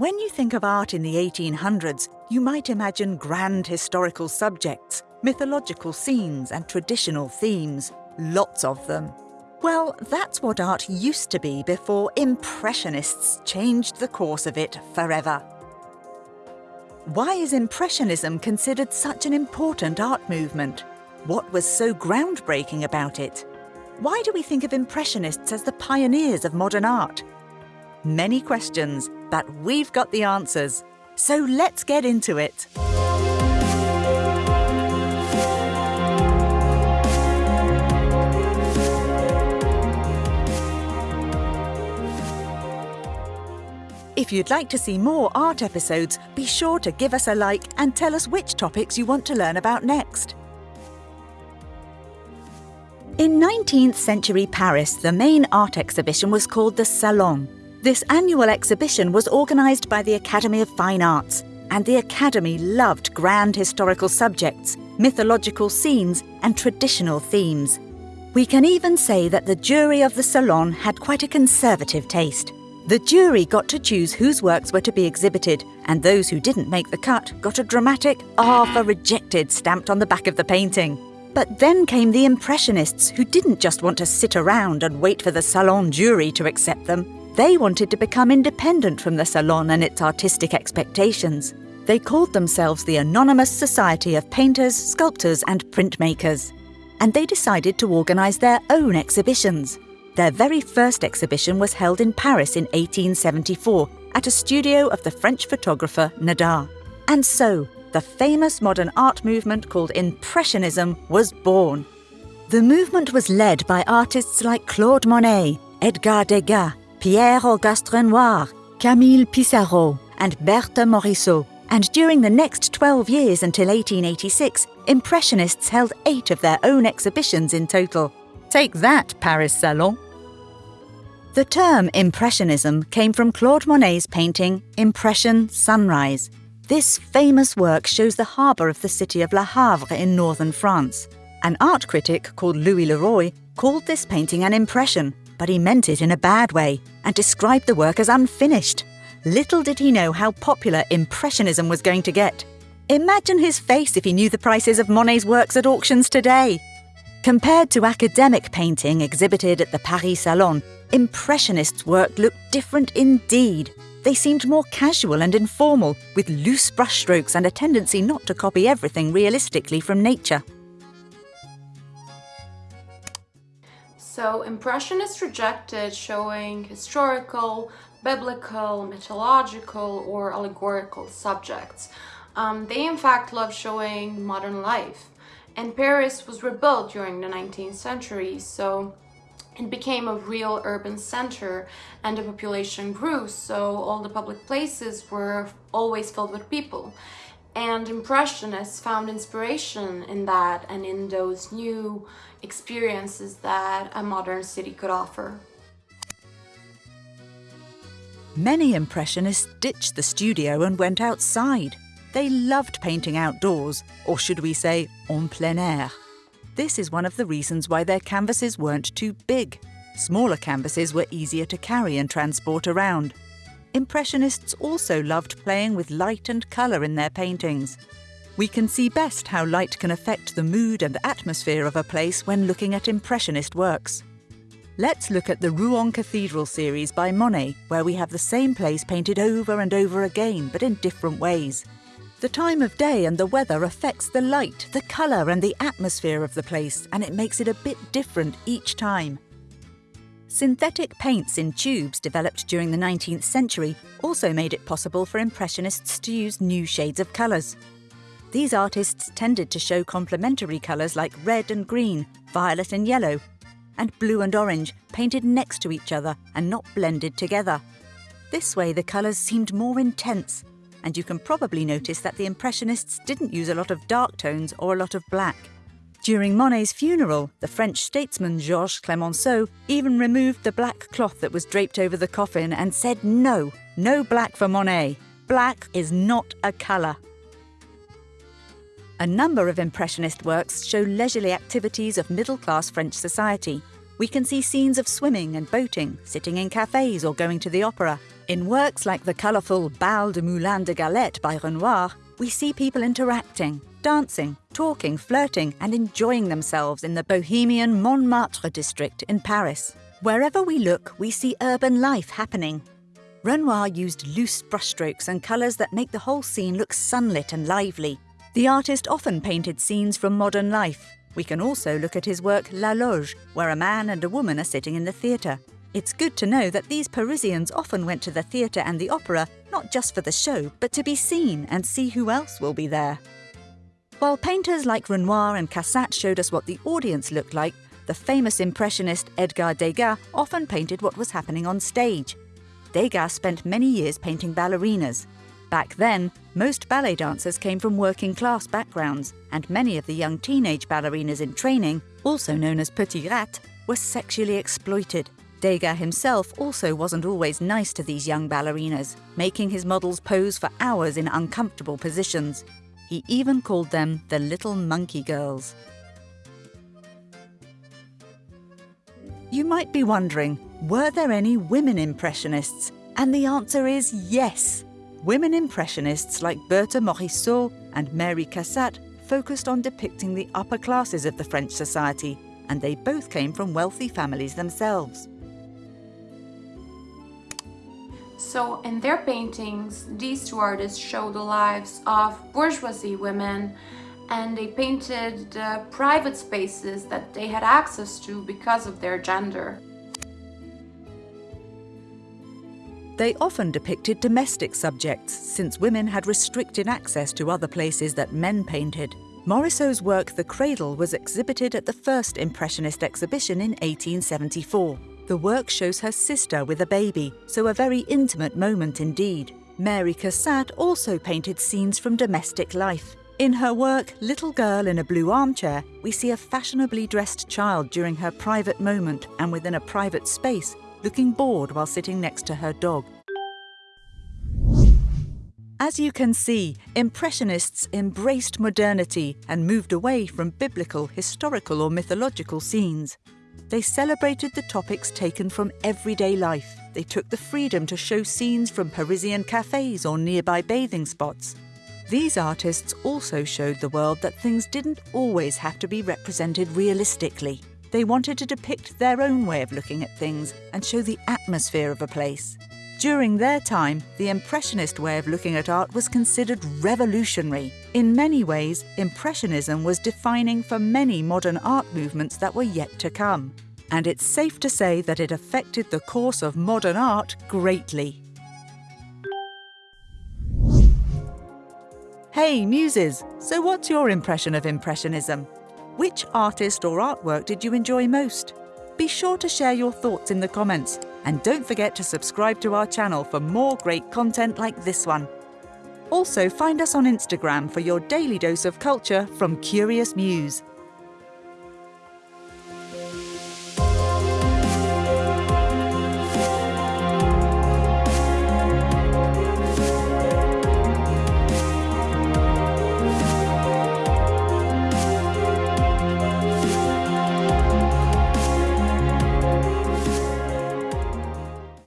When you think of art in the 1800s, you might imagine grand historical subjects, mythological scenes, and traditional themes. Lots of them. Well, that's what art used to be before Impressionists changed the course of it forever. Why is Impressionism considered such an important art movement? What was so groundbreaking about it? Why do we think of Impressionists as the pioneers of modern art? Many questions, but we've got the answers. So let's get into it. If you'd like to see more art episodes, be sure to give us a like and tell us which topics you want to learn about next. In 19th century Paris, the main art exhibition was called the Salon. This annual exhibition was organised by the Academy of Fine Arts, and the Academy loved grand historical subjects, mythological scenes, and traditional themes. We can even say that the jury of the Salon had quite a conservative taste. The jury got to choose whose works were to be exhibited, and those who didn't make the cut got a dramatic R for rejected stamped on the back of the painting. But then came the Impressionists, who didn't just want to sit around and wait for the Salon jury to accept them. They wanted to become independent from the Salon and its artistic expectations. They called themselves the Anonymous Society of Painters, Sculptors and Printmakers. And they decided to organise their own exhibitions. Their very first exhibition was held in Paris in 1874 at a studio of the French photographer Nadar. And so, the famous modern art movement called Impressionism was born. The movement was led by artists like Claude Monet, Edgar Degas, Pierre-Auguste Renoir, Camille Pissarro, and Berthe Morisot. And during the next 12 years until 1886, Impressionists held eight of their own exhibitions in total. Take that, Paris Salon! The term Impressionism came from Claude Monet's painting Impression Sunrise. This famous work shows the harbour of the city of Le Havre in northern France. An art critic called Louis Leroy called this painting an impression, but he meant it in a bad way and described the work as unfinished. Little did he know how popular Impressionism was going to get. Imagine his face if he knew the prices of Monet's works at auctions today. Compared to academic painting exhibited at the Paris Salon, Impressionists' work looked different indeed. They seemed more casual and informal, with loose brushstrokes and a tendency not to copy everything realistically from nature. So, Impressionists rejected showing historical, biblical, mythological, or allegorical subjects. Um, they, in fact, loved showing modern life. And Paris was rebuilt during the 19th century, so it became a real urban center and the population grew so all the public places were always filled with people and impressionists found inspiration in that and in those new experiences that a modern city could offer. Many impressionists ditched the studio and went outside. They loved painting outdoors, or should we say en plein air. This is one of the reasons why their canvases weren't too big. Smaller canvases were easier to carry and transport around. Impressionists also loved playing with light and colour in their paintings. We can see best how light can affect the mood and atmosphere of a place when looking at Impressionist works. Let's look at the Rouen Cathedral series by Monet, where we have the same place painted over and over again, but in different ways. The time of day and the weather affects the light, the colour and the atmosphere of the place, and it makes it a bit different each time. Synthetic paints in tubes developed during the 19th century also made it possible for Impressionists to use new shades of colours. These artists tended to show complementary colours like red and green, violet and yellow, and blue and orange painted next to each other and not blended together. This way the colours seemed more intense and you can probably notice that the Impressionists didn't use a lot of dark tones or a lot of black. During Monet's funeral, the French statesman Georges Clemenceau even removed the black cloth that was draped over the coffin and said no, no black for Monet. Black is not a colour. A number of Impressionist works show leisurely activities of middle-class French society. We can see scenes of swimming and boating, sitting in cafes or going to the opera, In works like the colourful Bal de Moulin de Galette by Renoir, we see people interacting, dancing, talking, flirting, and enjoying themselves in the bohemian Montmartre district in Paris. Wherever we look, we see urban life happening. Renoir used loose brushstrokes and colours that make the whole scene look sunlit and lively. The artist often painted scenes from modern life. We can also look at his work La Loge, where a man and a woman are sitting in the theatre. It's good to know that these Parisians often went to the theatre and the opera not just for the show, but to be seen and see who else will be there. While painters like Renoir and Cassatt showed us what the audience looked like, the famous impressionist Edgar Degas often painted what was happening on stage. Degas spent many years painting ballerinas. Back then, most ballet dancers came from working class backgrounds, and many of the young teenage ballerinas in training, also known as petits rats, were sexually exploited. Degas himself also wasn't always nice to these young ballerinas, making his models pose for hours in uncomfortable positions. He even called them the little monkey girls. You might be wondering, were there any women impressionists? And the answer is yes. Women impressionists like Berthe Morisot and Mary Cassatt focused on depicting the upper classes of the French society, and they both came from wealthy families themselves. So in their paintings, these two artists show the lives of bourgeoisie women and they painted the private spaces that they had access to because of their gender. They often depicted domestic subjects, since women had restricted access to other places that men painted. Morisot's work The Cradle was exhibited at the first Impressionist exhibition in 1874. The work shows her sister with a baby, so a very intimate moment indeed. Mary Cassatt also painted scenes from domestic life. In her work, Little Girl in a Blue Armchair, we see a fashionably dressed child during her private moment and within a private space, looking bored while sitting next to her dog. As you can see, Impressionists embraced modernity and moved away from biblical, historical, or mythological scenes. They celebrated the topics taken from everyday life. They took the freedom to show scenes from Parisian cafes or nearby bathing spots. These artists also showed the world that things didn't always have to be represented realistically. They wanted to depict their own way of looking at things and show the atmosphere of a place. During their time, the Impressionist way of looking at art was considered revolutionary. In many ways, Impressionism was defining for many modern art movements that were yet to come. And it's safe to say that it affected the course of modern art greatly. Hey, Muses! So what's your impression of Impressionism? Which artist or artwork did you enjoy most? Be sure to share your thoughts in the comments and don't forget to subscribe to our channel for more great content like this one. Also, find us on Instagram for your daily dose of culture from Curious Muse.